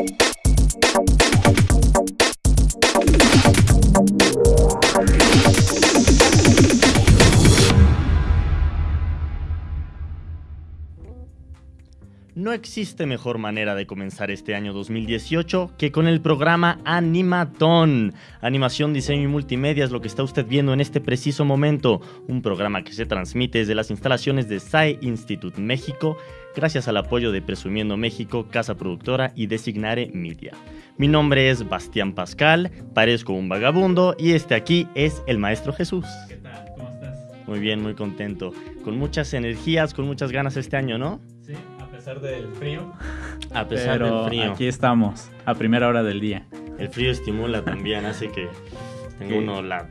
Thank you. No existe mejor manera de comenzar este año 2018 que con el programa Animatón. Animación, diseño y multimedia es lo que está usted viendo en este preciso momento. Un programa que se transmite desde las instalaciones de SAE Institute México, gracias al apoyo de Presumiendo México, Casa Productora y Designare Media. Mi nombre es Bastián Pascal, parezco un vagabundo y este aquí es el Maestro Jesús. ¿Qué tal? ¿Cómo estás? Muy bien, muy contento. Con muchas energías, con muchas ganas este año, ¿no? Sí, a pesar del frío. A pesar pero del frío. aquí estamos, a primera hora del día. El frío estimula también, hace que tenga Sí. uno la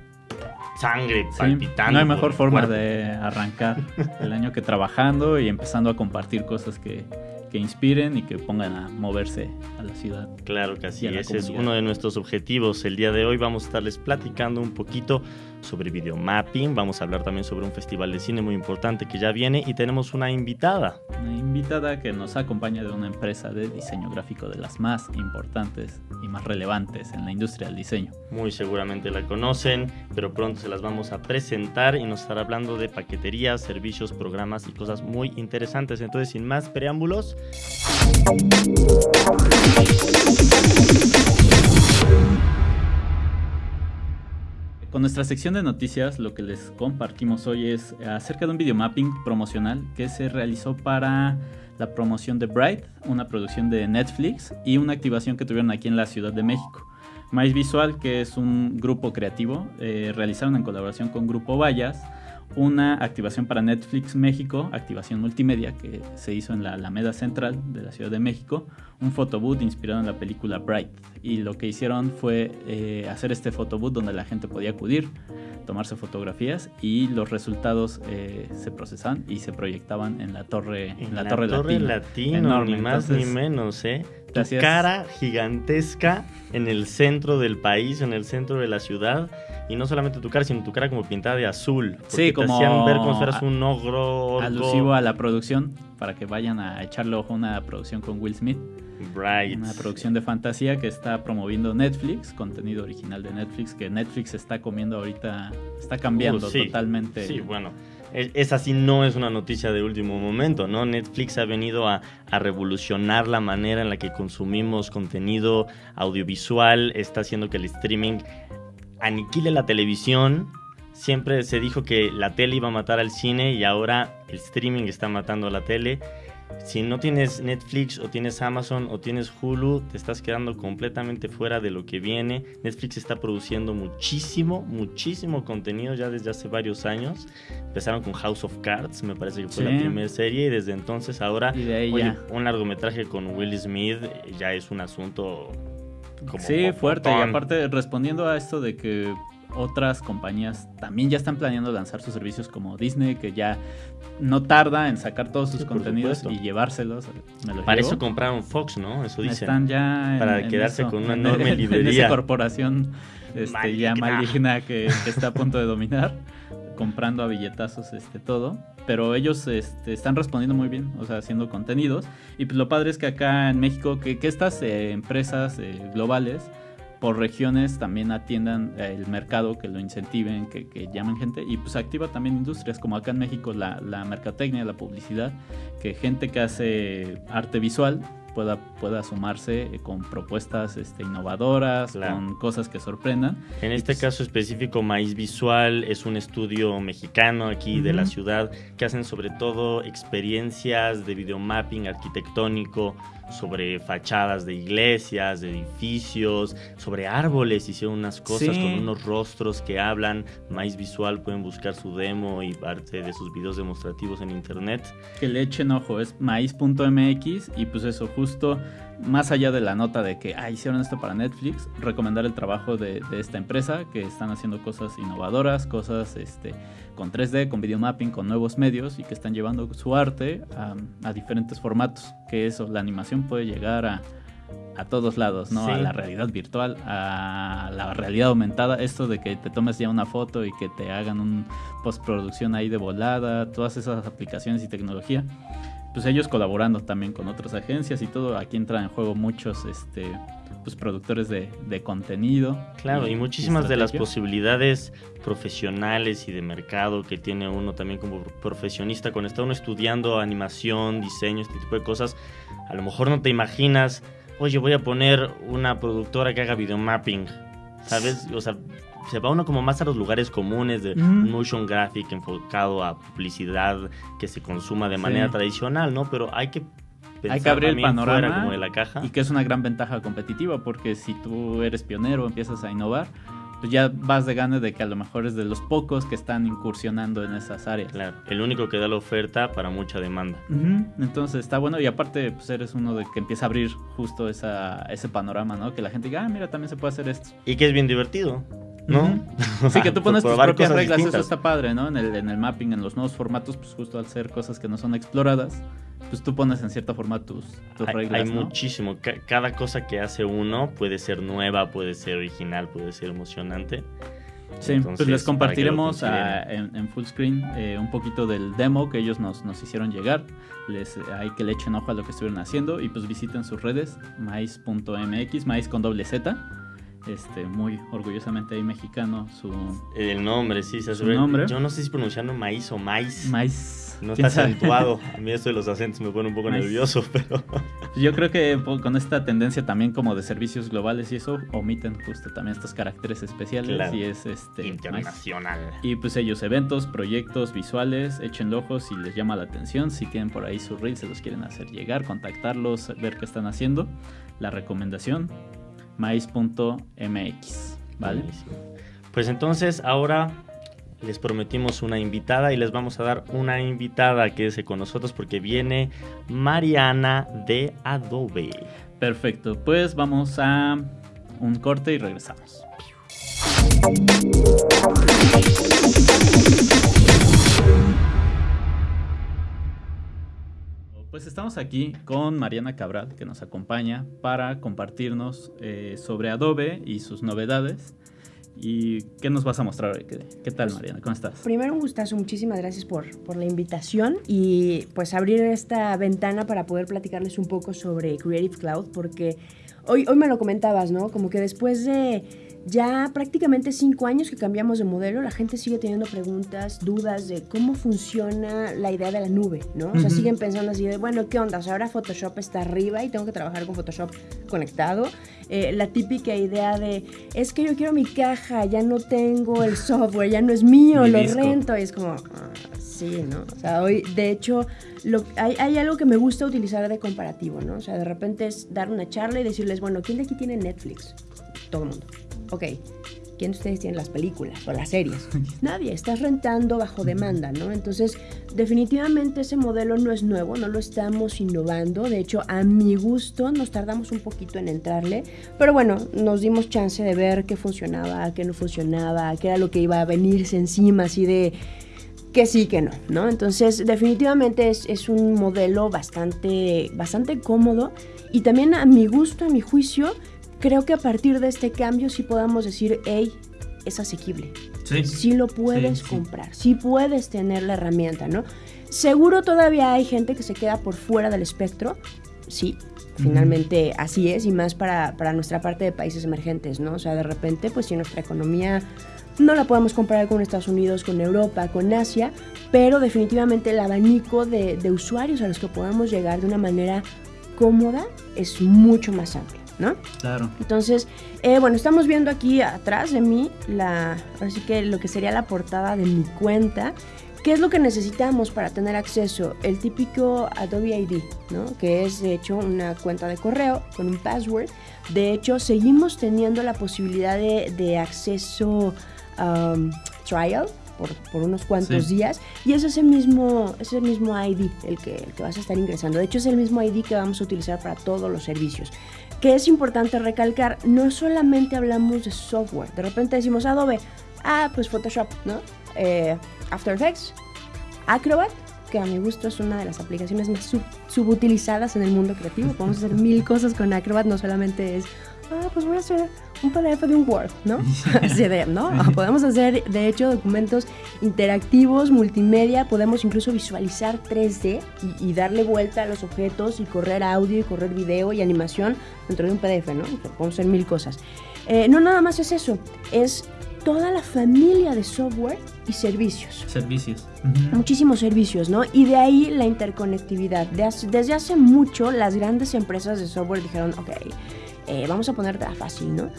sangre Sí, palpitando. no hay mejor forma cuerpo. de arrancar el año que trabajando y empezando a compartir cosas que, que inspiren y que pongan a moverse a la ciudad. Claro que la ese es uno de nuestros objetivos. El día de hoy vamos a estarles platicando un poquito sobre videomapping, vamos a hablar también sobre un festival de cine muy importante que ya viene y tenemos una invitada. Una invitada que nos acompaña de una empresa de diseño gráfico de las más importantes y más relevantes en la industria del diseño. Muy seguramente la conocen, pero pronto se las vamos a presentar y nos estará hablando de paqueterías, servicios, programas y cosas muy interesantes. Entonces, sin más preámbulos, Con nuestra sección de noticias, lo que les compartimos hoy es acerca de un videomapping promocional que se realizó para la promoción de Bright, una producción de Netflix y una activación que tuvieron aquí en la Ciudad de México. Mais Visual, que es un grupo creativo, eh, realizaron en colaboración con Grupo Vallas una activación para Netflix México, activación multimedia que se hizo en la Alameda Central de la Ciudad de México, un photobooth inspirado en la película Bright. Y lo que hicieron fue eh, hacer este photobooth donde la gente podía acudir, tomarse fotografías y los resultados eh, se procesaban y se proyectaban en la torre, en la torre, latina. Latino, Enorme. ni más Entonces, ni menos, ¿eh? Tu cara gigantesca en el centro del país, en el centro de la ciudad. Y no solamente tu cara, sino tu cara como pintada de azul. Porque Sí, te como hacían ver como si fueras un ogro. Alusivo a la producción, para que vayan a echarle ojo a una producción con Will Smith. Bright. Una producción de fantasía que está promoviendo Netflix, contenido original de Netflix, que Netflix está comiendo ahorita, está cambiando Uh, sí. totalmente. Sí, bueno. es- Esa sí no es una noticia de último momento, ¿no? Netflix ha venido a, a revolucionar la manera en la que consumimos contenido audiovisual, está haciendo que el streaming aniquile la televisión. Siempre se dijo que la tele iba a matar al cine y ahora el streaming está matando a la tele. Si no tienes Netflix o tienes Amazon o tienes Hulu, te estás quedando completamente fuera de lo que viene. Netflix está produciendo muchísimo, muchísimo contenido ya desde hace varios años. Empezaron con House of Cards, me parece que fue Sí. la primera serie, y desde entonces ahora, oye, un largometraje con Will Smith ya es un asunto como Sí, fuerte. Y aparte, respondiendo a esto de que otras compañías también ya están planeando lanzar sus servicios como Disney, que ya no tarda en sacar todos sus Sí, contenidos supuesto. y llevárselos. Me Para llevo. eso compraron Fox, ¿no? Eso dicen. Están ya en- Para en quedarse eso, con una en- enorme en librería. esa corporación este, ya Maligna. maligna que, que está a punto de dominar, comprando a billetazos este, todo. Pero ellos este, están respondiendo muy bien, o sea, haciendo contenidos. Y pues lo padre es que acá en México, que, estas eh, empresas eh, globales por regiones también atiendan eh, el mercado, que lo incentiven, que, que llamen gente y pues activa también industrias como acá en México la, la mercadotecnia, la publicidad, que gente que hace arte visual pueda, pueda sumarse eh, con propuestas este, innovadoras, Claro. con cosas que sorprendan. En este pues- caso específico, Maíz Visual es un estudio mexicano aquí de la ciudad que hacen sobre todo experiencias de videomapping arquitectónico sobre fachadas de iglesias, de edificios, sobre árboles. Hicieron unas cosas Sí. con unos rostros que hablan. Maíz Visual pueden buscar su demo y parte de sus videos demostrativos en internet. Que le echen ojo, es maíz.mx y pues eso, justo más allá de la nota de que ah, hicieron esto para Netflix, recomendar el trabajo de, de esta empresa que están haciendo cosas innovadoras, cosas este, con 3D, con videomapping, con nuevos medios y que están llevando su arte a, a diferentes formatos. Que eso, la animación puede llegar a, a todos lados, ¿no? Sí. A la realidad virtual, a la realidad aumentada, esto de que te tomes ya una foto y que te hagan un postproducción ahí de volada, todas esas aplicaciones y tecnología pues ellos colaborando también con otras agencias y todo. Aquí entran en juego muchos este, pues, productores de, contenido. Claro, y, muchísimas de las posibilidades profesionales y de mercado que tiene uno también como profesionista cuando está uno estudiando animación, diseño, este tipo de cosas. A lo mejor no te imaginas, oye, voy a poner una productora que haga videomapping. ¿Sabes? O sea, se va uno como más a los lugares comunes de motion graphic enfocado a publicidad que se consuma de manera tradicional, ¿no? Pero hay que hay que abrir el panorama como de la caja. y que es una gran ventaja competitiva porque si tú eres pionero, empiezas a innovar, pues ya vas de ganas de que a lo mejor es de los pocos que están incursionando en esas áreas. Claro, el único que da la oferta para mucha demanda. Entonces está bueno y aparte pues eres uno de que empieza a abrir justo esa, ese panorama, ¿no? Que la gente diga, ah, mira, también se puede hacer esto. Y que es bien divertido. ¿No? Sí, que tú pones tus propias reglas, eso está padre, ¿no? En el, en el mapping, en los nuevos formatos, pues justo al ser cosas que no son exploradas, pues tú pones en cierta forma tus, reglas. Hay muchísimo. cada cosa que hace uno puede ser nueva, puede ser original, puede ser emocionante. Sí, pues les compartiremos en, en, full screen eh, un poquito del demo que ellos nos, nos hicieron llegar. Les, eh, hay que le echen ojo a lo que estuvieron haciendo y pues visiten sus redes, mais.mx, mais con doble Z este, muy orgullosamente ahí mexicano su el nombre sí se su nombre. Yo no sé si pronunciando maíz o maíz. Maíz. No está acentuado. A mí esto de los acentos me pone un poco nervioso pero yo creo que con esta tendencia también como de servicios globales y eso omiten justo también estos caracteres especiales y es este internacional. Y pues ellos eventos proyectos visuales echen ojos si les llama la atención. Si tienen por ahí su reel se los quieren hacer llegar contactarlos ver qué están haciendo la recomendación mais.mx. ¿Vale? Pues entonces ahora les prometimos una invitada y les vamos a dar una invitada que es con nosotros porque viene Mariana de Adobe. Perfecto, pues vamos a un corte y regresamos. Pues estamos aquí con Mariana Cabral, que nos acompaña para compartirnos eh, sobre Adobe y sus novedades. ¿Y qué nos vas a mostrar hoy? ¿Qué, tal, Mariana? ¿Cómo estás? Primero, un gustazo. Muchísimas gracias por, por la invitación y pues abrir esta ventana para poder platicarles un poco sobre Creative Cloud, porque hoy, hoy me lo comentabas, ¿no? Como que después de ya prácticamente cinco años que cambiamos de modelo, la gente sigue teniendo preguntas, dudas de cómo funciona la idea de la nube, ¿no? O sea, siguen pensando así de, bueno, ¿qué onda? O sea, ahora Photoshop está arriba y tengo que trabajar con Photoshop conectado. Eh, la típica idea de, es que yo quiero mi caja, ya no tengo el software, ya no es mío, lo rento. Y es como, ah, sí, ¿no? O sea, hoy, de hecho, lo, hay, hay, algo que me gusta utilizar de comparativo, ¿no? O sea, de repente es dar una charla y decirles, bueno, ¿quién de aquí tiene Netflix? Todo el mundo ok, ¿quién de ustedes tiene las películas o las series? Nadie, estás rentando bajo demanda, ¿no? Entonces, definitivamente ese modelo no es nuevo, no lo estamos innovando, de hecho, a mi gusto nos tardamos un poquito en entrarle, pero bueno, nos dimos chance de ver qué funcionaba, qué no funcionaba, qué era lo que iba a venirse encima, así de que sí, que no, ¿no? Entonces, definitivamente es, es, un modelo bastante, bastante cómodo y también a mi gusto, a mi juicio, creo que a partir de este cambio sí podamos decir, hey, es asequible. Sí. Sí lo puedes comprar, sí. puedes tener la herramienta, ¿no? Seguro todavía hay gente que se queda por fuera del espectro, sí, finalmente así es, y más para, para, nuestra parte de países emergentes, ¿no? O sea, de repente, pues si nuestra economía no la podemos comparar con Estados Unidos, con Europa, con Asia, pero definitivamente el abanico de, de usuarios a los que podamos llegar de una manera cómoda es mucho más amplio. ¿No? Claro. Entonces, eh, bueno, estamos viendo aquí atrás de mí la, así que lo que sería la portada de mi cuenta. ¿Qué es lo que necesitamos para tener acceso? El típico Adobe ID, ¿no? Que es de hecho una cuenta de correo con un password. De hecho, seguimos teniendo la posibilidad de, acceso um, trial, por, por, unos cuantos días y es ese mismo, ese mismo ID el que, el que vas a estar ingresando. De hecho, es el mismo ID que vamos a utilizar para todos los servicios que es importante recalcar, no solamente hablamos de software, de repente decimos Adobe, ah, pues Photoshop, ¿no? Eh, After Effects, Acrobat, que a mi gusto es una de las aplicaciones más subutilizadas en el mundo creativo, podemos hacer mil cosas con Acrobat, no solamente es ah, pues voy a hacer un PDF de un Word, ¿no? Así de, ¿no? Podemos hacer, de hecho, documentos interactivos, multimedia, podemos incluso visualizar 3D y, darle vuelta a los objetos y correr audio y correr video y animación dentro de un PDF, ¿no? Podemos hacer mil cosas. Eh, no nada más es eso, es toda la familia de software y servicios. Servicios. Muchísimos servicios, ¿no? Y de ahí la interconectividad. desde hace mucho las grandes empresas de software dijeron, ok, eh, vamos a ponerla fácil, ¿no?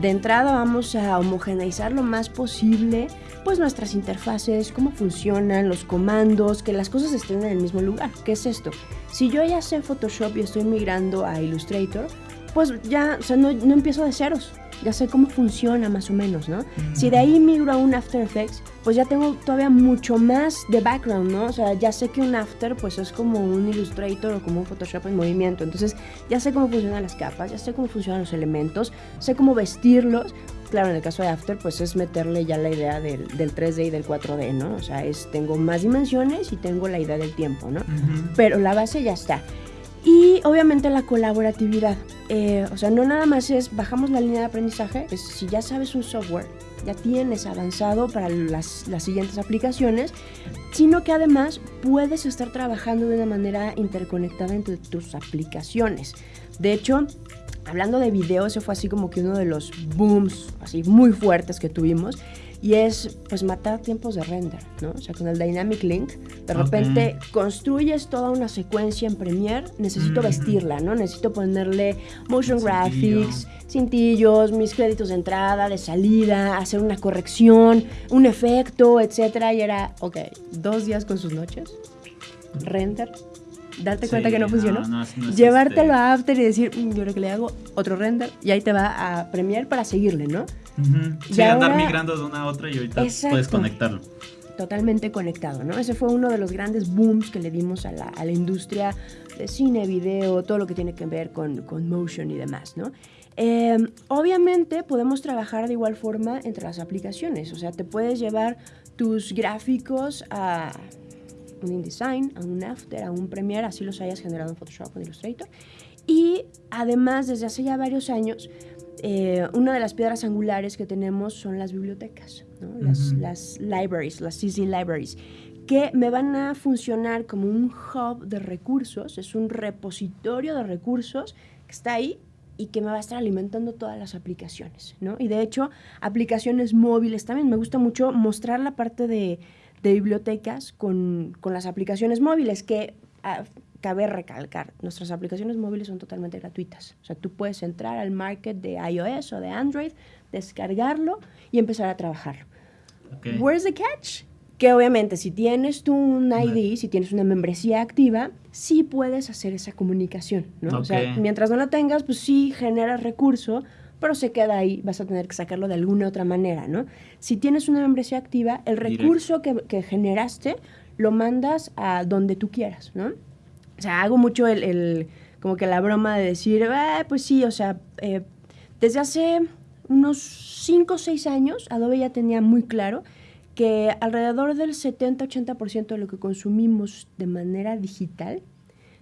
De entrada vamos a homogeneizar lo más posible pues nuestras interfaces, cómo funcionan, los comandos, que las cosas estén en el mismo lugar. ¿Qué es esto? Si yo ya sé Photoshop y estoy migrando a Illustrator, pues ya, o sea, no, no empiezo de ceros ya sé cómo funciona más o menos, ¿no? Si de ahí migro a un After Effects, pues ya tengo todavía mucho más de background, ¿no? O sea, ya sé que un After pues es como un Illustrator o como un Photoshop en movimiento, entonces ya sé cómo funcionan las capas, ya sé cómo funcionan los elementos, sé cómo vestirlos. Claro, en el caso de After pues es meterle ya la idea del, 3D y del 4D, ¿no? O sea, es, tengo más dimensiones y tengo la idea del tiempo, ¿no? Pero la base ya está. Y obviamente la colaboratividad. Eh, o sea, no nada más es bajamos la línea de aprendizaje, pues si ya sabes un software, ya tienes avanzado para las, las siguientes aplicaciones, sino que además puedes estar trabajando de una manera interconectada entre tus aplicaciones. De hecho, hablando de video, ese fue así como que uno de los booms así muy fuertes que tuvimos y es pues matar tiempos de render, ¿no? O sea, con el Dynamic Link, de repente construyes toda una secuencia en Premiere, necesito vestirla, ¿no? Necesito ponerle motion graphics, cintillos, mis créditos de entrada, de salida, hacer una corrección, un efecto, etcétera, y era, ok, dos días con sus noches, render, darte cuenta que no funcionó, llevártelo a After y decir, mm, yo creo que le hago otro render y ahí te va a Premiere para seguirle, ¿no? Sí, andar migrando de una a otra y ahorita puedes conectarlo. Totalmente conectado, ¿no? Ese fue uno de los grandes booms que le dimos a la, a la industria de cine, video, todo lo que tiene que ver con, con motion y demás, ¿no? Em, obviamente podemos trabajar de igual forma entre las aplicaciones, o sea, te puedes llevar tus gráficos a un InDesign, a un After, a un Premiere, así los hayas generado en Photoshop o en Illustrator. Y además, desde hace ya varios años, eh, una de las piedras angulares que tenemos son las bibliotecas, las, las, libraries, las CC libraries, que me van a funcionar como un hub de recursos, es un repositorio de recursos que está ahí y que me va a estar alimentando todas las aplicaciones, ¿no? Y de hecho, aplicaciones móviles también. Me gusta mucho mostrar la parte de, de bibliotecas con, con, las aplicaciones móviles, que ah, cabe recalcar, nuestras aplicaciones móviles son totalmente gratuitas. O sea, tú puedes entrar al market de iOS o de Android, descargarlo y empezar a trabajar. Where's the catch? Que obviamente si tienes tú un ID, si tienes una membresía activa, sí puedes hacer esa comunicación, ¿no? O sea, mientras no la tengas, pues sí generas recurso, pero se queda ahí, vas a tener que sacarlo de alguna otra manera, ¿no? Si tienes una membresía activa, el recurso que, que, generaste lo mandas a donde tú quieras, ¿no? O sea, hago mucho el, el como que la broma de decir, ah, pues sí, o sea, eh, desde hace unos 5 o 6 años, Adobe ya tenía muy claro que alrededor del 70-80% de lo que consumimos de manera digital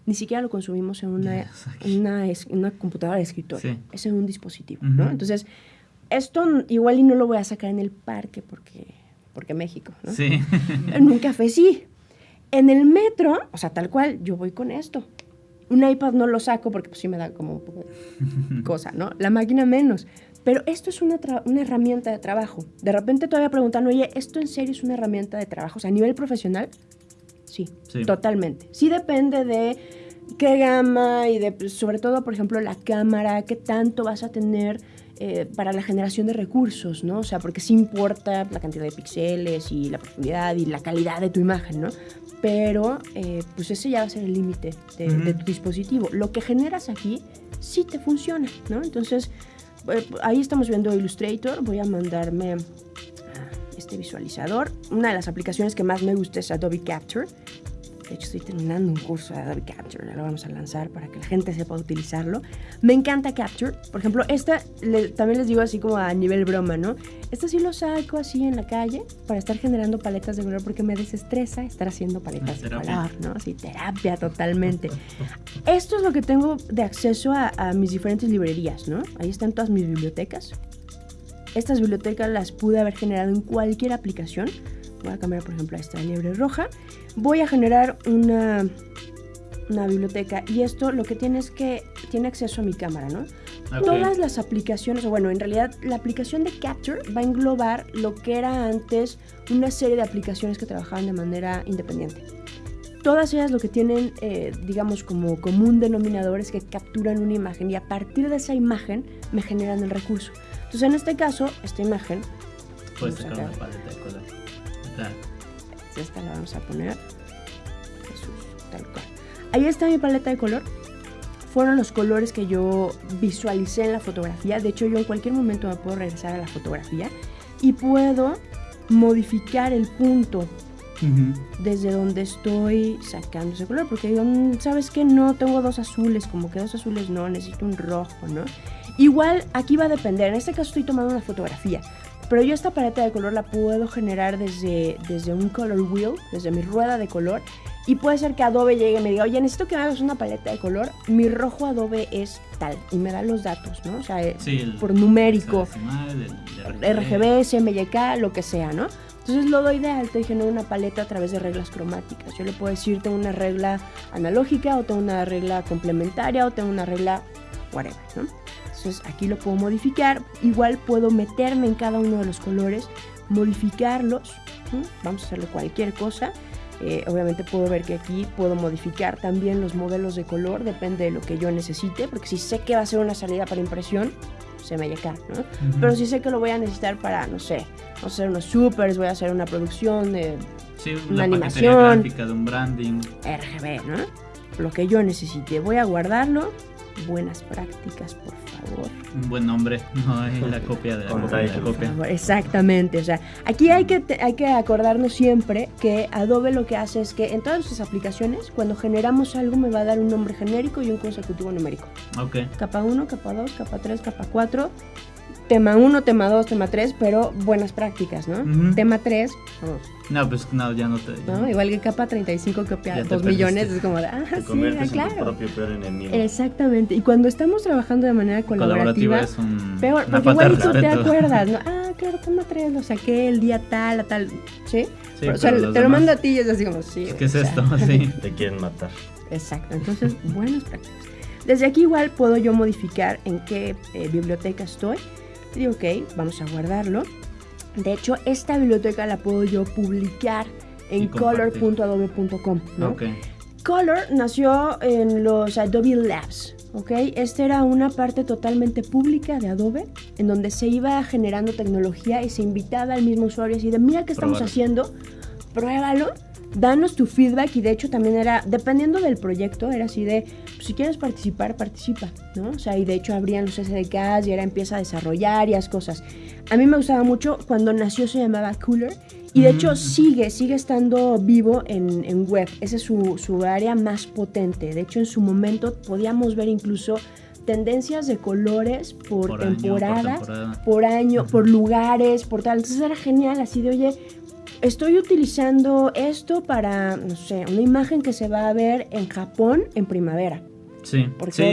ni siquiera lo consumimos en una, una, una, computadora de escritorio, es en un dispositivo, ¿no? Entonces, esto igual y no lo voy a sacar en el parque porque, porque México, ¿no? Sí. en un café sí. En el metro, o sea, tal cual, yo voy con esto. Un iPad no lo saco porque pues sí me da como un poco de cosa, ¿no? La máquina menos. Pero esto es una, una, herramienta de trabajo. De repente todavía preguntan, oye, ¿esto en serio es una herramienta de trabajo? O sea, a nivel profesional, Sí, totalmente. Sí depende de qué gama y de, pues, sobre todo, por ejemplo, la cámara, qué tanto vas a tener eh, para la generación de recursos, ¿no? O sea, porque sí importa la cantidad de píxeles y la profundidad y la calidad de tu imagen, ¿no? Pero, eh, pues ese ya va a ser el límite de, tu dispositivo. Lo que generas aquí sí te funciona, ¿no? Entonces, eh, ahí estamos viendo Illustrator. Voy a mandarme este visualizador. Una de las aplicaciones que más me gusta es Adobe Capture. De hecho, estoy terminando un curso de Adobe Capture, ya lo vamos a lanzar para que la gente sepa utilizarlo. Me encanta Capture. Por ejemplo, esta también les digo así como a nivel broma, ¿no? Esta sí lo saco así en la calle para estar generando paletas de color porque me desestresa estar haciendo paletas de color, ¿no? Sí, terapia totalmente. Esto es lo que tengo de acceso a, a mis diferentes librerías, ¿no? Ahí están todas mis bibliotecas. Estas bibliotecas las pude haber generado en cualquier aplicación. Voy a cambiar, por ejemplo, a esta liebre roja. Voy a generar una, una biblioteca y esto lo que tiene es que tiene acceso a mi cámara, ¿no? Todas las aplicaciones, o bueno, en realidad la aplicación de Capture va a englobar lo que era antes una serie de aplicaciones que trabajaban de manera independiente. Todas ellas lo que tienen, eh, digamos, como común denominador es que capturan una imagen y a partir de esa imagen me generan el recurso. Entonces, en este caso, esta imagen. Puedes sacar una paleta de color. Esta la vamos a poner. Jesús, tal cual. Ahí está mi paleta de color. Fueron los colores que yo visualicé en la fotografía. De hecho, yo en cualquier momento me puedo regresar a la fotografía y puedo modificar el punto desde donde estoy sacando ese color. Porque digo, mm, ¿sabes qué? No, tengo dos azules, como que dos azules no, necesito un rojo, ¿no? Igual aquí va a depender, en este caso estoy tomando una fotografía, pero yo esta paleta de color la puedo generar desde, desde un color wheel, desde mi rueda de color. Y puede ser que Adobe llegue y me diga, oye, necesito que me hagas una paleta de color. Mi rojo Adobe es tal. Y me da los datos, ¿no? O sea, por numérico. RGB, CMYK, lo que sea, ¿no? Entonces lo doy de alto y genero una paleta a través de reglas cromáticas. Yo le puedo decir, tengo una regla analógica, o tengo una regla complementaria, o tengo una regla whatever, ¿no? Entonces aquí lo puedo modificar. Igual puedo meterme en cada uno de los colores, modificarlos. Vamos a hacerle cualquier cosa. Eh, obviamente puedo ver que aquí puedo modificar también los modelos de color, depende de lo que yo necesite, porque si sé que va a ser una salida para impresión, se me acá, ¿no? Pero si sé que lo voy a necesitar para, no sé, vamos a hacer unos supers, voy a hacer una producción de una animación, gráfica, de un branding, RGB, ¿no? Lo que yo necesite, voy a guardarlo buenas prácticas, por favor. Un buen nombre, no es la copia de la copia. Exactamente, o sea, aquí hay que, hay que acordarnos siempre que Adobe lo que hace es que en todas sus aplicaciones, cuando generamos algo, me va a dar un nombre genérico y un consecutivo numérico. Ok. Capa 1, capa 2, capa 3, capa 4 tema 1, tema 2, tema 3, pero buenas prácticas, ¿no? Tema 3. No, pues no, ya no te. ¿no? Igual que capa 35 copia 2 millones, es como de, ah, te sí, ah, claro. En tu propio peor enemigo. Exactamente. Y cuando estamos trabajando de manera colaborativa, es un, peor, porque igual tú te acuerdas, ¿no? Ah, claro, tema 3, lo saqué el día tal, a tal, ¿sí? sí o sea, te lo mando a ti y es así como, sí. ¿Qué es esto? Sí. Te quieren matar. Exacto. Entonces, buenas prácticas. Desde aquí igual puedo yo modificar en qué eh, biblioteca estoy ok, vamos a guardarlo. De hecho, esta biblioteca la puedo yo publicar en color.adobe.com, ¿no? Color nació en los Adobe Labs, ¿ok? Esta era una parte totalmente pública de Adobe, en donde se iba generando tecnología y se invitaba al mismo usuario así de, mira qué estamos haciendo, pruébalo danos tu feedback y de hecho también era, dependiendo del proyecto, era así de, pues, si quieres participar, participa, ¿no? O sea, y de hecho abrían los SDKs y era empieza a desarrollar y las cosas. A mí me gustaba mucho, cuando nació se llamaba Cooler y de hecho sigue, sigue estando vivo en, en web, esa es su, su área más potente. De hecho en su momento podíamos ver incluso tendencias de colores por, temporada, por, año, por lugares, por tal. Entonces era genial, así de, oye, estoy utilizando esto para, no sé, una imagen que se va a ver en Japón en primavera. Sí, sí,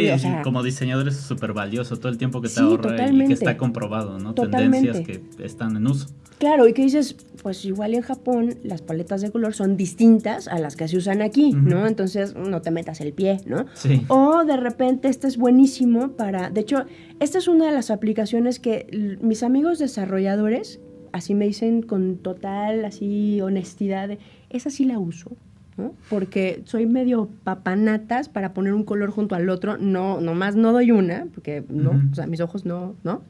como diseñador es súper valioso todo el tiempo que te ahorra y que está comprobado, ¿no? Tendencias que están en uso. Claro, y que dices, pues igual en Japón las paletas de color son distintas a las que se usan aquí, ¿no? Entonces no te metas el pie, ¿no? Sí. O de repente este es buenísimo para, de hecho, esta es una de las aplicaciones que mis amigos desarrolladores así me dicen con total así honestidad, esa sí la uso, ¿no? Porque soy medio papanatas para poner un color junto al otro, no, nomás no doy una, porque no, o sea, mis ojos no, ¿no?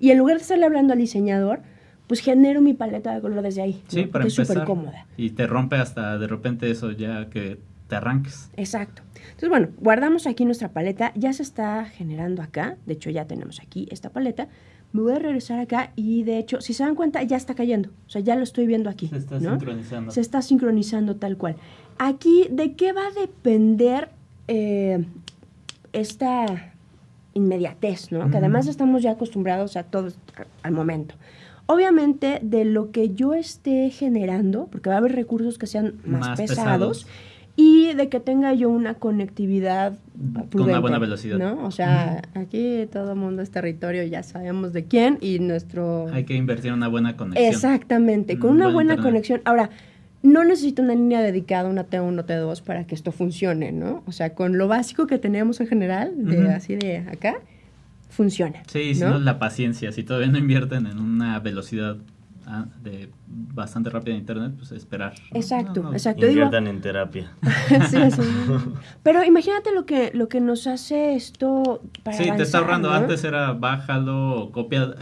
Y en lugar de estarle hablando al diseñador, pues genero mi paleta de color desde ahí. Sí, para empezar. Es súper cómoda. Y te rompe hasta de repente eso ya que te arranques. Exacto. Entonces, bueno, guardamos aquí nuestra paleta, ya se está generando acá, de hecho ya tenemos aquí esta paleta, me voy a regresar acá y de hecho, si se dan cuenta, ya está cayendo. O sea, ya lo estoy viendo aquí. Se está sincronizando. Se está sincronizando tal cual. aquí, ¿de qué va a depender eh, esta inmediatez, ¿no? Que además estamos ya acostumbrados a todo al momento. Obviamente, de lo que yo esté generando, porque va a haber recursos que sean más, pesados, y de que tenga yo una conectividad con una buena velocidad. ¿no? O sea, aquí todo el mundo es territorio, ya sabemos de quién y nuestro... Hay que invertir en una buena conexión. Exactamente, con una buena conexión. Ahora, no necesito una línea dedicada, una T1, o T2 para que esto funcione, ¿no? O sea, con lo básico que tenemos en general, de así de acá, funciona. Sí, si no, la paciencia, si todavía no invierten en una velocidad de bastante rápida de internet, pues esperar. Exacto, exacto. Inviertan en terapia. sí, así. Pero imagínate lo que, lo que nos hace esto para Sí, te está ahorrando. Antes era bájalo, copia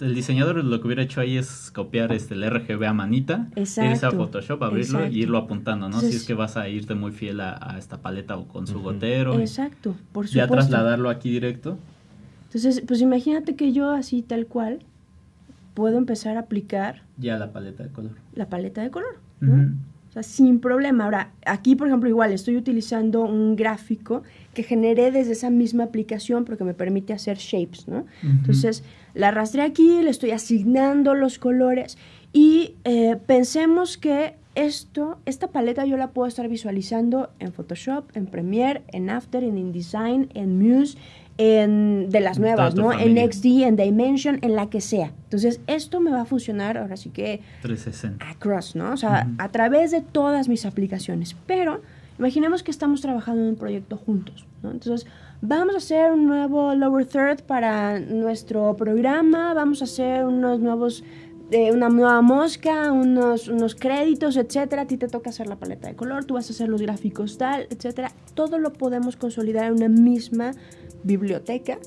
el diseñador lo que hubiera hecho ahí es copiar este, el RGB a manita, irse a Photoshop, abrirlo y irlo apuntando, ¿no? si es que vas a irte muy fiel a, esta paleta o con su gotero. Exacto, por supuesto. Ya trasladarlo aquí directo. Entonces, pues imagínate que yo así tal cual puedo empezar a aplicar... Ya la paleta de color. La paleta de color, O sea, sin problema. Ahora, aquí, por ejemplo, igual estoy utilizando un gráfico que generé desde esa misma aplicación porque me permite hacer shapes, ¿no? Entonces, la arrastré aquí, le estoy asignando los colores y eh, pensemos que esto, esta paleta yo la puedo estar visualizando en Photoshop, en Premiere, en After, en InDesign, en Muse, en, de las nuevas, ¿no? En XD, en Dimension, en la que sea. Entonces, esto me va a funcionar ahora sí que... 360. Across, ¿no? O sea, a través de todas mis aplicaciones. Pero imaginemos que estamos trabajando en un proyecto juntos, ¿no? Entonces, vamos a hacer un nuevo lower third para nuestro programa, vamos a hacer unos nuevos, eh, una nueva mosca, unos, unos créditos, etcétera. A ti te toca hacer la paleta de color, tú vas a hacer los gráficos tal, etcétera. Todo lo podemos consolidar en una misma biblioteca.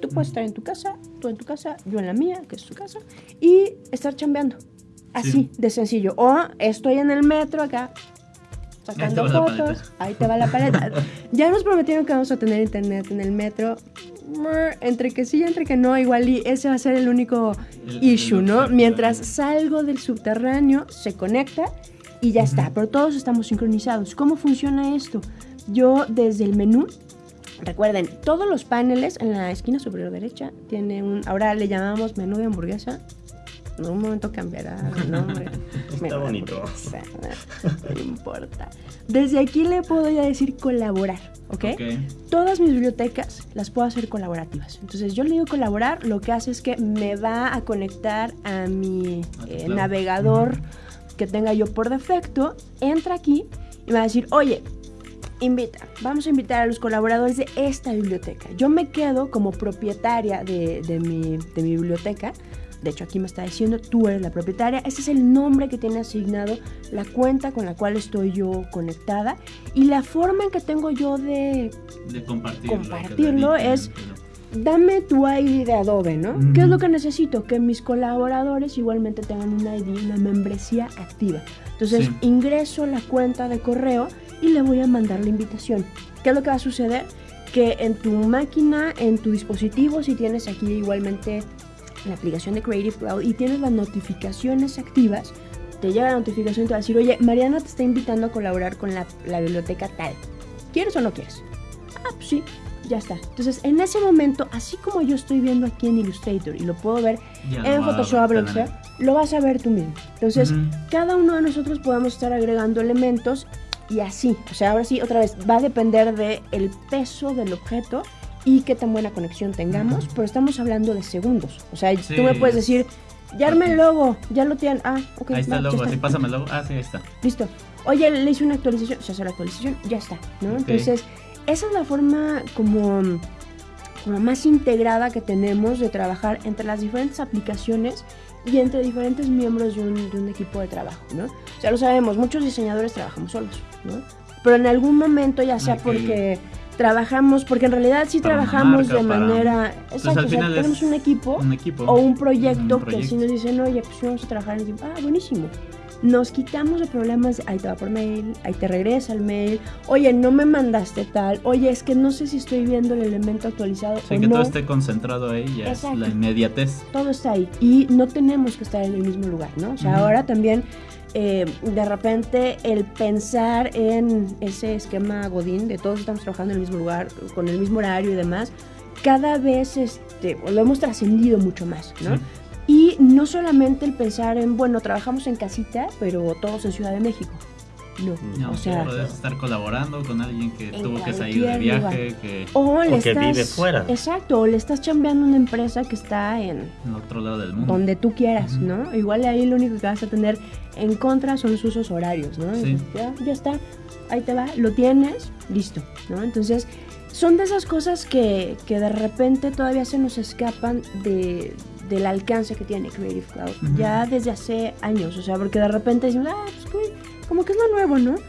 Tú puedes estar en tu casa, tú en tu casa, yo en la mía, que es tu casa, y estar chambeando. Así, de sencillo. O estoy en el metro acá, sacando fotos, ahí te va la paleta. ya nos prometieron que vamos a tener internet en el metro. Entre que sí y entre que no, igual y ese va a ser el único issue, ¿no? Mientras salgo del subterráneo, se conecta y ya está, pero todos estamos sincronizados. ¿Cómo funciona esto? Yo desde el menú, recuerden, todos los paneles en la esquina superior derecha tiene un, ahora le llamamos menú de hamburguesa, en un momento cambiará el nombre. Está bonito. No importa. Desde aquí le puedo ya decir colaborar, ¿ok? Todas mis bibliotecas las puedo hacer colaborativas. Entonces yo le digo colaborar, lo que hace es que me va a conectar a mi eh, navegador que tenga yo por defecto, entra aquí y me va a decir, oye, invita, vamos a invitar a los colaboradores de esta biblioteca. Yo me quedo como propietaria de, de, mi, de mi biblioteca de hecho, aquí me está diciendo, tú eres la propietaria. Ese es el nombre que tiene asignado la cuenta con la cual estoy yo conectada. Y la forma en que tengo yo de, compartirlo, es, dame tu ID de Adobe, ¿no? ¿Qué es lo que necesito? Que mis colaboradores igualmente tengan una ID, una membresía activa. Entonces, ingreso la cuenta de correo y le voy a mandar la invitación. ¿Qué es lo que va a suceder? Que en tu máquina, en tu dispositivo, si tienes aquí igualmente la aplicación de Creative Cloud y tienes las notificaciones activas, te llega la notificación y te va a decir, oye, Mariana te está invitando a colaborar con la, biblioteca tal. ¿Quieres o no quieres? Ah, pues sí, ya está. Entonces, en ese momento, así como yo estoy viendo aquí en Illustrator y lo puedo ver en Photoshop, lo vas a ver tú mismo. Entonces, cada uno de nosotros podemos estar agregando elementos y así. O sea, ahora sí, otra vez, va a depender del el peso del objeto y qué tan buena conexión tengamos, pero estamos hablando de segundos. O sea, tú me puedes decir, ya arme el logo, ya lo tienen. Ah, ok. Ahí está el logo, así pásame el logo. Ah, sí, ahí está. Listo. Oye, le hice una actualización, se hace la actualización, ya está, ¿no? Entonces, esa es la forma como, como más integrada que tenemos de trabajar entre las diferentes aplicaciones y entre diferentes miembros de un, de un equipo de trabajo, ¿no? O sea, lo sabemos, muchos diseñadores trabajamos solos, ¿no? Pero en algún momento, ya sea porque trabajamos, porque en realidad sí trabajamos de manera... Exacto, o sea, tenemos un equipo, o un proyecto, que así nos dicen, oye, pues vamos a trabajar en equipo. Ah, buenísimo. Nos quitamos de problemas, ahí te va por mail, ahí te regresa el mail, oye, no me mandaste tal, oye, es que no sé si estoy viendo el elemento actualizado sí, que todo esté concentrado ahí, ya es la inmediatez. Todo está ahí y no tenemos que estar en el mismo lugar, ¿no? O sea, ahora también eh, de repente el pensar en ese esquema Godín, de todos estamos trabajando en el mismo lugar, con el mismo horario y demás, cada vez este, lo hemos trascendido mucho más, ¿no? Sí. Y no solamente el pensar en, bueno, trabajamos en casita, pero todos en Ciudad de México. No, No, o sea, puedes estar colaborando con alguien que tuvo que salir de viaje, que o le O que estás, vive fuera. Exacto, o le estás chambeando a una empresa que está en en el otro lado del mundo. donde tú quieras. ¿no? Igual ahí lo único que vas a tener en contra son sus usos horarios, ¿no? Sí. Ya, ya está, ahí te va, lo tienes, listo, ¿no? Entonces, son de esas cosas que, que de repente todavía se nos escapan de, del alcance que tiene Creative Cloud, ya desde hace años, o sea, porque de repente decimos, ah, pues como que es lo nuevo, ¿no?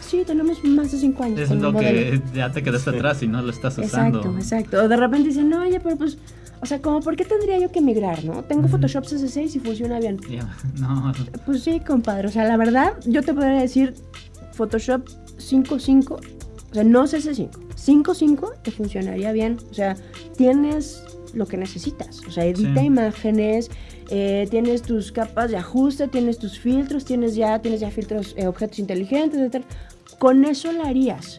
Sí, tenemos más de cinco años. Es con el lo modelo. que ya te quedaste atrás y no lo estás usando. Exacto, exacto. O de repente dicen, no, oye, pero pues, o sea, como, ¿por qué tendría yo que migrar, no? Tengo. Photoshop CS6 y funciona bien. Ya, No, Pues sí, compadre. O sea, la verdad, yo te podría decir Photoshop 5.5, o sea, no CS5. 5.5 te funcionaría bien. O sea, tienes lo que necesitas. O sea, edita Sí. imágenes, eh, tienes tus capas de ajuste, tienes tus filtros, tienes ya, tienes ya filtros, eh, objetos inteligentes, etc. Con eso lo harías.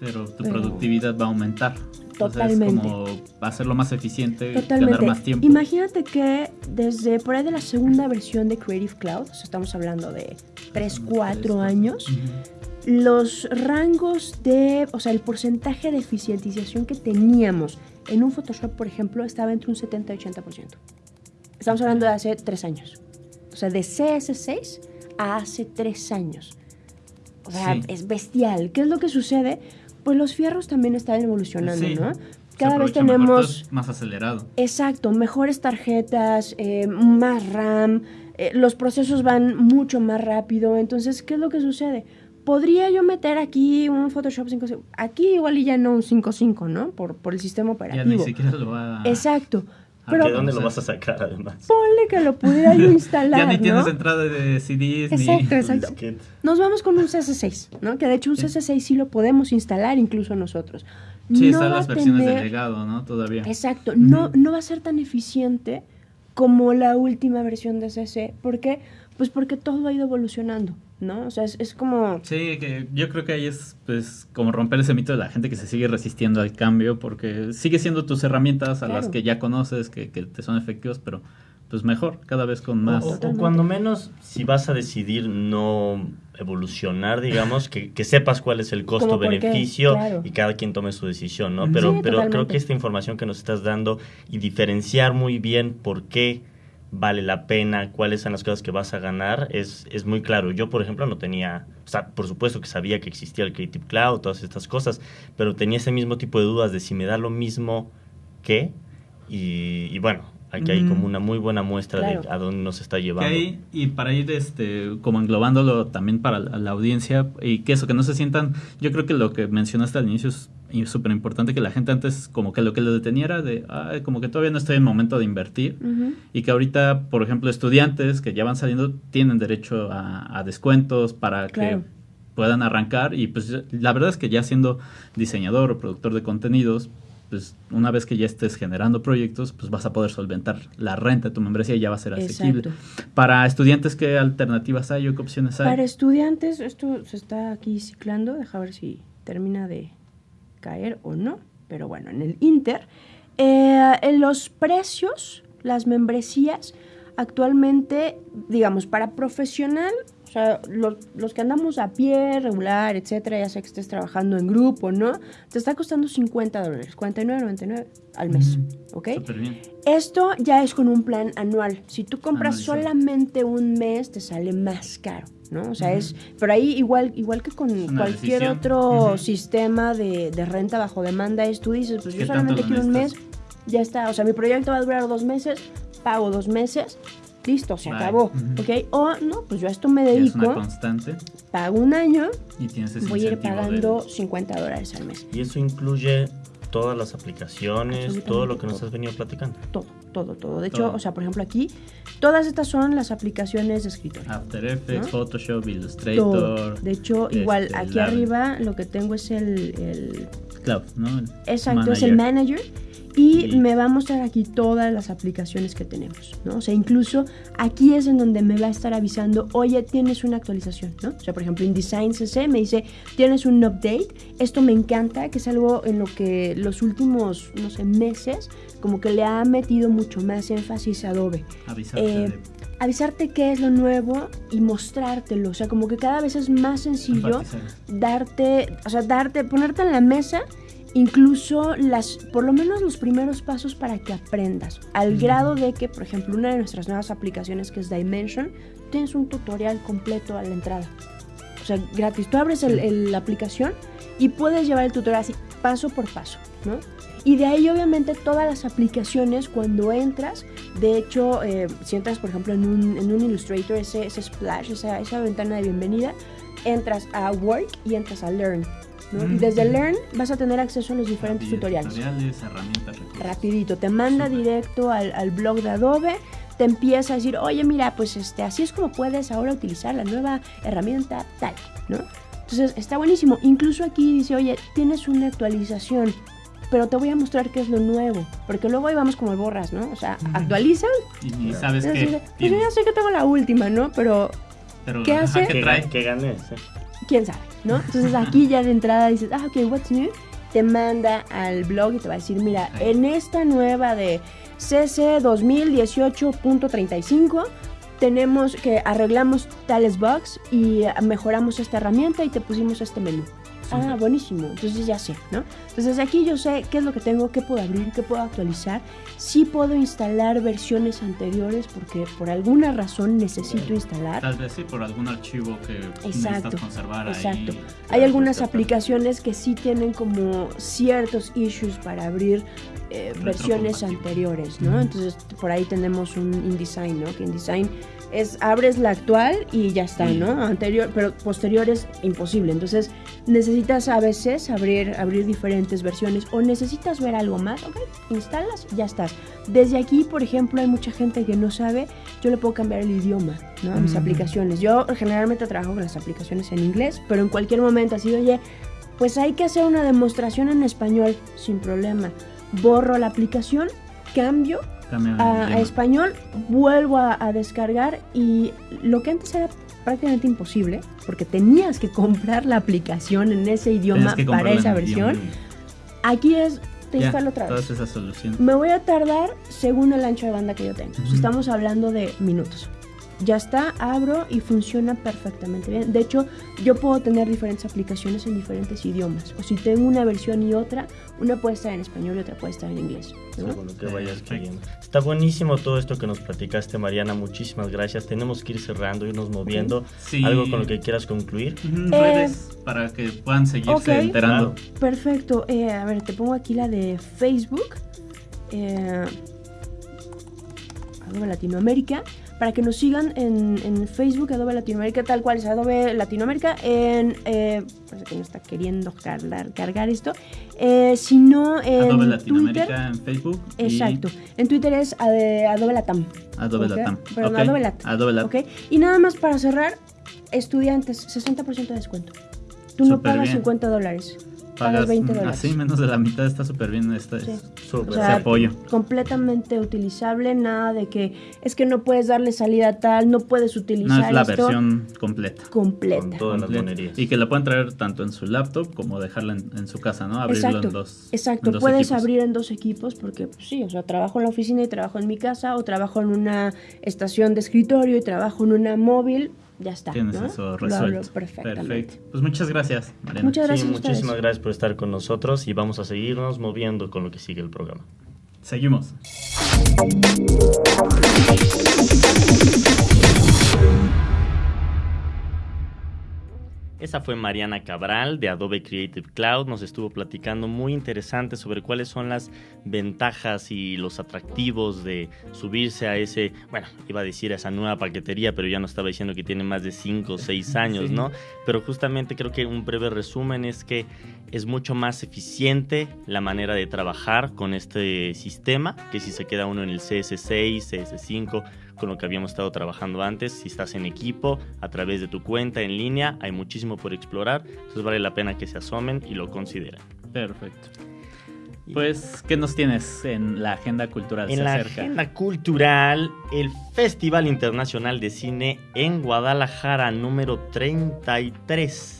pero tu Pero- productividad va a aumentar. Totalmente. O sea, es como hacerlo más eficiente, Totalmente. ganar más tiempo. Imagínate que desde por ahí de la segunda versión de Creative Cloud, o sea, estamos hablando de 3, 4 años, los rangos de, o sea, el porcentaje de eficientización que teníamos en un Photoshop, por ejemplo, estaba entre un 70 y 80%. Estamos hablando de hace 3 años. O sea, de CS6 a hace 3 años. O sea, Sí. es bestial. ¿Qué es lo que sucede? Pues los fierros también están evolucionando, Sí. ¿no? Cada vez tenemos... más acelerado. Exacto, mejores tarjetas, eh, más RAM, eh, los procesos van mucho más rápido. Entonces, ¿qué es lo que sucede? Podría yo meter aquí un Photoshop 5.5. Aquí igual y ya no un 5.5, ¿no? Por, por el sistema Ya operativo. ni siquiera lo va a... Exacto. Pero ¿De dónde lo vas a sacar además? ponle que lo pudiera yo instalar, Ya ni tienes entrada de CDs Exacto, ni... exacto. Disquete. Nos vamos con un CS6, ¿no? Que de hecho un Sí. CS6 sí lo podemos instalar incluso nosotros. Sí, No están las versiones tener- de legado, ¿no? Todavía. Exacto, no, no va a ser tan eficiente como la última versión de CC. ¿Por qué? Pues porque todo ha ido evolucionando, ¿no? O sea, es, es como... Sí, que yo creo que ahí es pues como romper ese mito de la gente que se sigue resistiendo al cambio porque sigue siendo tus herramientas a las que ya conoces, que, que te son efectivas, pero pues mejor, cada vez con más. o- cuando menos, si vas a decidir no evolucionar, digamos, que, que sepas cuál es el costo-beneficio claro. y cada quien tome su decisión, ¿no? Pero, Sí, pero creo que esta información que nos estás dando y diferenciar muy bien por qué vale la pena, cuáles son las cosas que vas a ganar, es, es muy claro. Yo, por ejemplo, no tenía, o sea, por supuesto que sabía que existía el Creative Cloud, todas estas cosas, pero tenía ese mismo tipo de dudas de si me da lo mismo que, y, y bueno, aquí hay Mm. como una muy buena muestra de a dónde nos está llevando. ahí, y para ir este como englobándolo también para la, la audiencia y que eso, que no se sientan, yo creo que lo que mencionaste al inicio es súper importante que la gente antes como que lo que lo detenía era de, "Ay, como que todavía no estoy en momento de invertir. Y que ahorita, por ejemplo, estudiantes que ya van saliendo tienen derecho a, a descuentos para Claro. que puedan arrancar. Y pues la verdad es que ya siendo diseñador o productor de contenidos, pues una vez que ya estés generando proyectos, pues vas a poder solventar la renta de tu membresía y ya va a ser asequible. Exacto. Para estudiantes, ¿qué alternativas hay o qué opciones hay? Para estudiantes, esto se está aquí ciclando, deja ver si termina de caer o no, pero bueno, en el Inter, eh, en los precios, las membresías, actualmente, digamos, para profesional, o sea, los, los que andamos a pie, regular, etcétera, ya sea que estés trabajando en grupo, ¿no? Te está costando 50 dólares, 49.99 al mes. ¿ok? Súper bien. Esto ya es con un plan anual. Si tú compras Anualizado. solamente un mes, te sale más caro, ¿no? O sea, es... Pero ahí igual, igual que con una cualquier decisión. otro sistema de, de renta bajo demanda, es tú dices, pues yo ¿Qué tanto solamente quiero un mes, ya está. O sea, mi proyecto va a durar dos meses, pago dos meses, listo, se Bye. acabó. ¿ok? O no, pues yo a esto me Ya es una dedico, constante pago un año, y tienes ese voy a ir pagando del- 50 dólares al mes. Y eso incluye todas las aplicaciones, todo lo que nos todo. has venido platicando. Todo, todo, todo. De hecho, Todo. o sea, por ejemplo aquí, todas estas son las aplicaciones de escritorio. After Effects, ¿No? Photoshop, Todo. Illustrator, De hecho, igual este, aquí la- arriba lo que tengo es el, el- Cloud, ¿no? El exacto, es el manager y me va a mostrar aquí todas las aplicaciones que tenemos, ¿no? O sea, incluso aquí es en donde me va a estar avisando, oye, tienes una actualización, ¿no? O sea, por ejemplo, InDesign CC me dice, tienes un update. Esto me encanta, que es algo en lo que los últimos, no sé, meses, como que le ha metido mucho más énfasis a Adobe. Avisarte. Eh, avisarte qué es lo nuevo y mostrártelo. O sea, como que cada vez es más sencillo darte, o sea, darte, ponerte en la mesa incluso las, por lo menos los primeros pasos para que aprendas, al grado de que, por ejemplo, una de nuestras nuevas aplicaciones que es Dimension, tienes un tutorial completo a la entrada. O sea, gratis. Tú abres la aplicación y puedes llevar el tutorial así, paso por paso, ¿no? Y de ahí obviamente todas las aplicaciones cuando entras, de hecho, eh, si entras por ejemplo en un, en un Illustrator, ese, ese splash, esa, esa ventana de bienvenida, entras a Work y entras a Learn. Y desde Learn vas a tener acceso a los diferentes tutoriales. herramientas, Rapidito, te manda directo al, al, blog de Adobe, te empieza a decir, oye, mira, pues este, así es como puedes ahora utilizar la nueva herramienta tal, ¿no? Entonces está buenísimo. Incluso aquí dice, oye, tienes una actualización, pero te voy a mostrar qué es lo nuevo. Porque luego ahí vamos como borras, ¿no? O sea, actualizan. Y, sabes que. Pues yo ya sé que tengo la última, ¿no? Pero. ¿Qué hace? ¿Qué, trae? ¿Qué ganes? Quién sabe, ¿no? Entonces aquí ya de entrada dices, ah, ok, what's new? Te manda al blog y te va a decir, mira, en esta nueva de CC 2018.35 tenemos que arreglamos tales bugs y mejoramos esta herramienta y te pusimos este menú. Ah, buenísimo. Entonces ya sé, ¿no? Entonces aquí yo sé qué es lo que tengo, qué puedo abrir, qué puedo actualizar. Sí puedo instalar versiones anteriores porque por alguna razón necesito instalar. Tal vez sí, por algún archivo que necesitas conservar exacto. Hay algunas aplicaciones que sí tienen como ciertos issues para abrir eh, versiones anteriores, ¿no? Entonces por ahí tenemos un InDesign, ¿no? Que InDesign es abres la actual y ya está, ¿no? Anterior, pero posterior es imposible. Entonces necesitas a veces abrir, abrir diferentes versiones o necesitas ver algo más, ok, instalas, ya estás. Desde aquí, por ejemplo, hay mucha gente que no sabe, yo le puedo cambiar el idioma, ¿no? A mis mm. aplicaciones. Yo generalmente trabajo con las aplicaciones en inglés, pero en cualquier momento así, oye, pues hay que hacer una demostración en español, sin problema. Borro la aplicación, cambio a, español, vuelvo a, descargar y lo que antes era prácticamente imposible, porque tenías que comprar la aplicación en ese idioma para esa versión, aquí es, te instalo otra vez. Me voy a tardar según el ancho de banda que yo tengo. Estamos hablando de minutos ya está, abro y funciona perfectamente bien. De hecho, yo puedo tener diferentes aplicaciones en diferentes idiomas. O si tengo una versión y otra, una puede estar en español y otra puede estar en inglés. Está buenísimo todo esto que nos platicaste, Mariana. Muchísimas gracias. Tenemos que ir cerrando, irnos moviendo. ¿Algo con lo que quieras concluir? redes eh, para que puedan seguirse enterando. Perfecto. Eh, a ver, te pongo aquí la de Facebook. Eh, Latinoamérica para que nos sigan en, Facebook Adobe Latinoamérica, tal cual es Adobe Latinoamérica, en... Eh, parece que no está queriendo cargar, cargar esto. Eh, si no, en Adobe Latinoamérica en Facebook. Exacto. En Twitter es Adobe Latam. Adobe Latam. Perdón, Adobe Latam. Adobe Latam. Okay. Y nada más para cerrar, estudiantes, 60% de descuento. Tú no pagas 50 dólares pagas 20 dólares. Así, menos de la mitad está súper bien este, apoyo. Completamente utilizable, nada de que es que no puedes darle salida tal, no puedes utilizar No es la versión completa. Completa. Y que la pueden traer tanto en su laptop como dejarla en, su casa, ¿no? Abrirlo exacto, en dos. Exacto, puedes abrir en dos equipos porque pues, sí, o sea, trabajo en la oficina y trabajo en mi casa o trabajo en una estación de escritorio y trabajo en una móvil ya está. Tienes eso resuelto. perfectamente. Pues muchas gracias, Mariana. Muchas gracias. muchísimas gracias por estar con nosotros y vamos a seguirnos moviendo con lo que sigue el programa. Seguimos. Esa fue Mariana Cabral de Adobe Creative Cloud. Nos estuvo platicando muy interesante sobre cuáles son las ventajas y los atractivos de subirse a ese, bueno, iba a decir a esa nueva paquetería, pero ya no estaba diciendo que tiene más de 5 o 6 años, ¿no? Pero justamente creo que un breve resumen es que es mucho más eficiente la manera de trabajar con este sistema que si se queda uno en el CS6, CS5 con lo que habíamos estado trabajando antes. Si estás en equipo, a través de tu cuenta en línea, hay muchísimo por explorar. Entonces vale la pena que se asomen y lo consideren. Perfecto. Pues, ¿qué nos tienes en la agenda cultural? En Se la acerca. agenda cultural, el Festival Internacional de Cine en Guadalajara, número 33.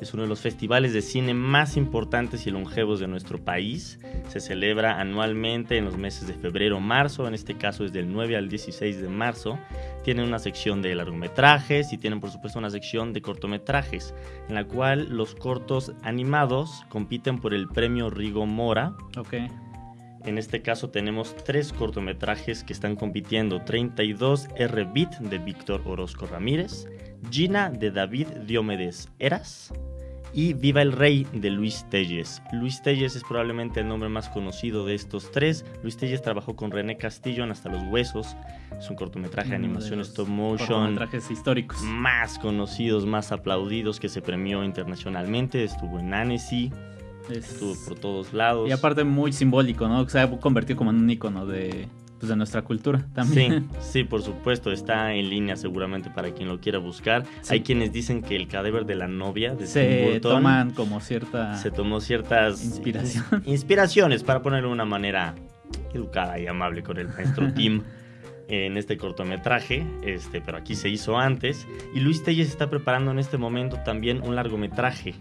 Es uno de los festivales de cine más importantes y longevos de nuestro país. Se celebra anualmente en los meses de febrero-marzo, en este caso es del 9 al 16 de marzo. Tienen una sección de largometrajes y tienen por supuesto una sección de cortometrajes, en la cual los cortos animados compiten por el premio Rigo Mora, Ok. en este caso tenemos tres cortometrajes que están compitiendo. 32 R-Beat de Víctor Orozco Ramírez, Gina de David Diomedes Eras y Viva el Rey de Luis Telles. Luis Telles es probablemente el nombre más conocido de estos tres. Luis Telles trabajó con René Castillo en Hasta los Huesos. Es un cortometraje de animación stop motion cortometrajes históricos. más conocidos, más aplaudidos que se premió internacionalmente. Estuvo en Annecy, Es- estuvo por todos lados. Y aparte muy simbólico, ¿no? Se ha convertido como en un icono de, pues, de nuestra cultura también. Sí, sí, por supuesto, está en línea seguramente para quien lo quiera buscar. Sí. Hay quienes dicen que el cadáver de la novia de Tim Se Burton toman como cierta... se tomó ciertas Inspiración. ins- inspiraciones para ponerlo de una manera educada y amable con el maestro Tim en este cortometraje, este, pero aquí se hizo antes. Y Luis Telles está preparando en este momento también un largometraje.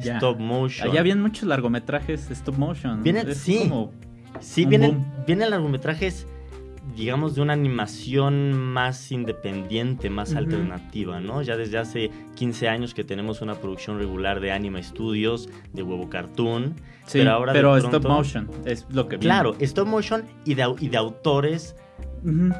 Ya. Stop motion. Allá vienen muchos largometrajes stop motion. Vienen- sí. como- Sí, vienen, vienen largometrajes, digamos, de una animación más independiente, más alternativa, ¿no? Ya desde hace 15 años que tenemos una producción regular de Anima Studios, de Huevo Cartoon. Sí, Pero ahora de stop motion es lo que viene. Claro, stop motion y de, y de autores, em,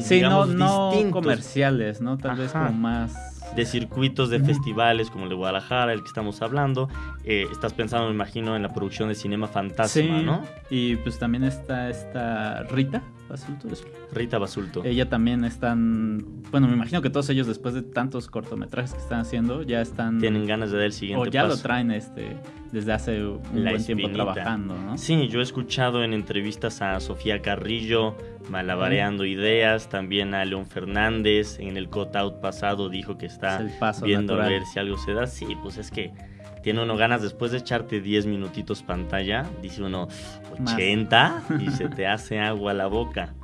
Sí, digamos, no comerciales, ¿no? Tal vez como más... de circuitos de festivales como el de Guadalajara, el que estamos hablando. Eh, estás pensando, me imagino, en la producción de Cinema Fantasma, Sí, ¿no? y pues también está esta Rita Basulto, Rita Basulto. Ella también están, bueno, me imagino que todos ellos después de tantos cortometrajes que están haciendo ya están Tienen ganas de dar el siguiente o ya paso. lo traen este desde hace un La buen tiempo espinita. trabajando, ¿no? Sí, yo he escuchado en entrevistas a Sofía Carrillo malabareando ideas, también a León Fernández en el cut out pasado dijo que está Es viendo natural. a ver si algo se da. Sí, pues es que tiene uno ganas después de echarte 10 minutitos pantalla, dice uno Más. 80 y se te hace agua la boca.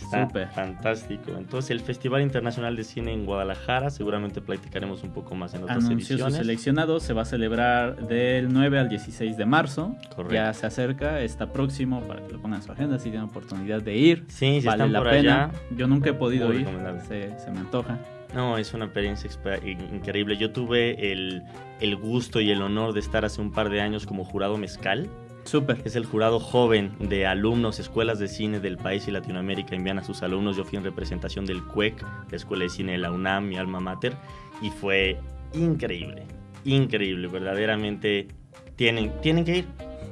Está Súper. fantástico. Entonces, el Festival Internacional de Cine en Guadalajara, seguramente platicaremos un poco más en otras Anunció ediciones. seleccionado, se va a celebrar del 9 al 16 de marzo. Correcto. Ya se acerca, está próximo para que lo pongan en su agenda si tienen oportunidad de ir. Sí, si vale están la por pena. allá, Yo nunca he podido ir, se me antoja. No, es una experiencia exper- in- increíble. Yo tuve el, el gusto y el honor de estar hace un par de años como jurado mezcal. Súper. Es el jurado joven de alumnos, escuelas de cine del país y Latinoamérica envían a sus alumnos. Yo fui en representación del CUEC, la Escuela de Cine de la UNAM, mi alma mater, y fue increíble, increíble, verdaderamente. Tienen, tienen que ir,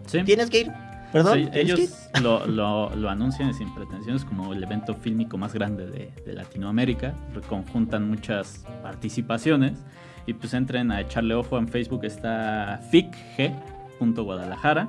Sí. tienes que ir. Perdón, ellos lo, lo- lo anuncian sin pretensiones como el evento fílmico más grande de, de Latinoamérica. Conjuntan muchas participaciones. Y pues entren a echarle ojo. En Facebook está ficg.guadalajara.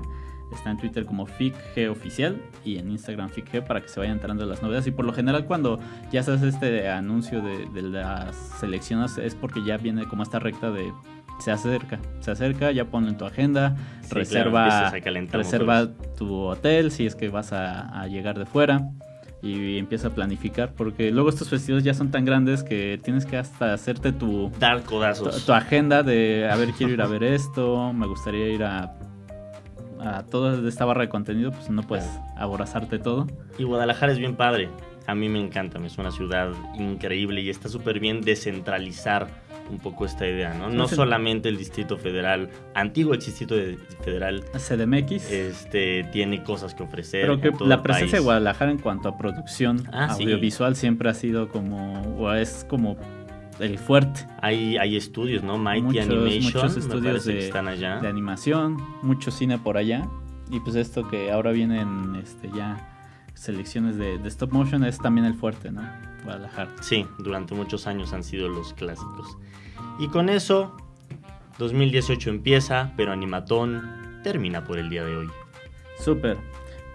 Está en Twitter como ficg oficial y en Instagram ficg para que se vayan entrando las novedades. Y por lo general cuando ya se hace este anuncio de, de las selecciones es porque ya viene como esta recta de se acerca, se acerca, ya ponlo en tu agenda, Sí, reserva, a reserva tu hotel si es que vas a, a llegar de fuera y empieza a planificar porque luego estos festivales ya son tan grandes que tienes que hasta hacerte tu, Dar codazos. tu agenda de a ver quiero ir a ver esto, me gustaría ir a a toda esta barra de contenido, pues no puedes aborazarte todo. Y Guadalajara es bien padre. A mí me encanta, es una ciudad increíble y está súper bien descentralizar un poco esta idea, ¿no? No solamente el Distrito Federal, antiguo ex Distrito de- Federal, CDMX. este, tiene cosas que ofrecer. Creo que la el presencia de. Guadalajara en cuanto a producción Ah, sí. audiovisual siempre ha sido como, o es como el fuerte Hay, hay estudios, ¿no? Mighty Muchos- Animation, muchos estudios que de- están allá. de animación, mucho cine por allá. Y pues esto que ahora vienen este, ya selecciones de, de stop motion es también el fuerte, ¿no? Guadalajara. Sí, durante muchos años han sido los clásicos. Y con eso, 2018 empieza, pero Animatón termina por el día de hoy. Súper.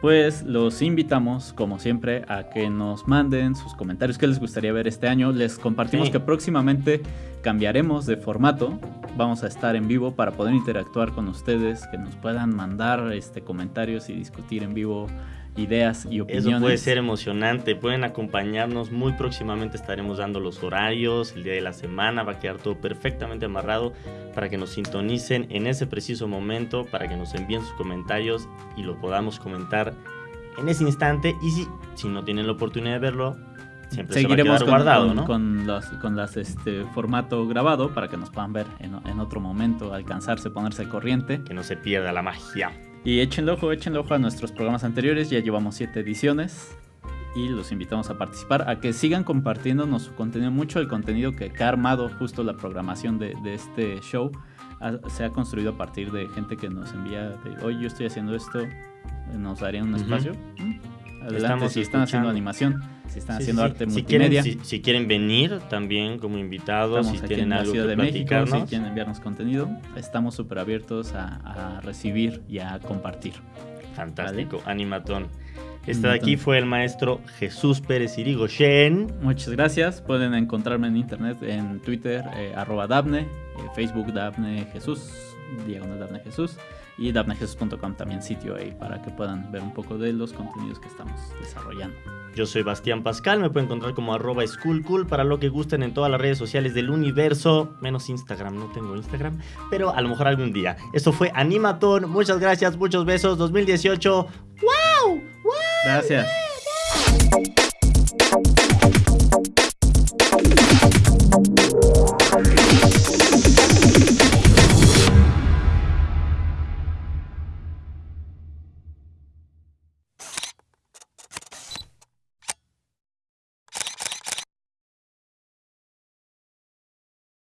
pues los invitamos, como siempre, a que nos manden sus comentarios qué les gustaría ver este año. Les compartimos Sí. que próximamente cambiaremos de formato. Vamos a estar en vivo para poder interactuar con ustedes, que nos puedan mandar este, comentarios y discutir en vivo ideas y opiniones. Eso puede ser emocionante, pueden acompañarnos, muy próximamente estaremos dando los horarios, el día de la semana, va a quedar todo perfectamente amarrado para que nos sintonicen en ese preciso momento, para que nos envíen sus comentarios y lo podamos comentar en ese instante y si, si no tienen la oportunidad de verlo, siempre Seguiremos se con, guardado, con, ¿no? con las, con las este, formato grabado para que nos puedan ver en, en otro momento, alcanzarse, ponerse al corriente. Que no se pierda la magia. Y échenle ojo, échenle ojo a nuestros programas anteriores, ya llevamos siete ediciones y los invitamos a participar, a que sigan compartiéndonos su contenido, mucho el contenido que, ha armado justo la programación de, de este show. ha- se ha construido a partir de gente que nos envía de, oye, yo estoy haciendo esto, nos darían un Ujú. espacio. Adelante, Estamos si están haciendo animación, si están Sí, haciendo sí, arte si multimedia. quieren, si, si quieren venir también como invitados, Estamos si tienen algo que de México, si platicarnos, quieren enviarnos contenido, estamos súper abiertos a, a recibir y a compartir. fantástico, animatón. Este de aquí fue el maestro Jesús Pérez Irigoyen. Muchas gracias. Pueden encontrarme en internet, en Twitter, eh, arroba Dabne, eh, Facebook Dabne Jesús, diagonal Dabne Jesús, y dabnejesús.com también sitio ahí para que puedan ver un poco de los contenidos que estamos desarrollando. Yo soy Bastián Pascal, me pueden encontrar como arroba schoolcool para lo que gusten en todas las redes sociales del universo, menos Instagram, no tengo Instagram, pero a lo mejor algún día. Esto fue Animatón, muchas gracias, muchos besos, 2018. ¡Wow! ¡Wow! Gracias.